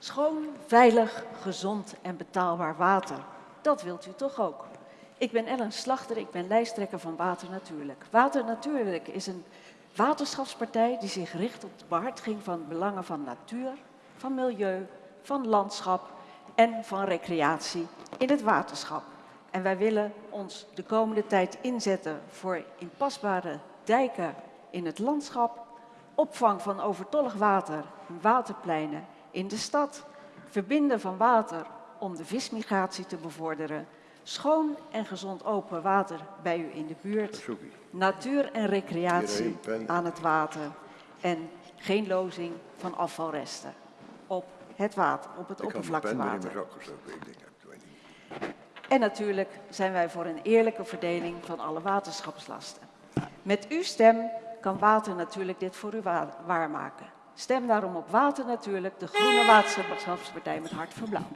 Schoon, veilig, gezond en betaalbaar water. Dat wilt u toch ook? Ik ben Ellen Slachter, ik ben lijsttrekker van Water Natuurlijk. Water Natuurlijk is een waterschapspartij die zich richt op de behartiging van belangen van natuur, van milieu, van landschap en van recreatie in het waterschap. En wij willen ons de komende tijd inzetten voor inpasbare dijken in het landschap, opvang van overtollig water, waterpleinen in de stad, verbinden van water om de vismigratie te bevorderen, schoon en gezond open water bij u in de buurt, natuur en recreatie aan het water. En geen lozing van afvalresten op het water, op het oppervlaktewater. En natuurlijk zijn wij voor een eerlijke verdeling van alle waterschapslasten. Met uw stem kan Water natuurlijk dit voor u waarmaken. Stem daarom op Water natuurlijk, de Groene Waterschapspartij met hart voor blauw.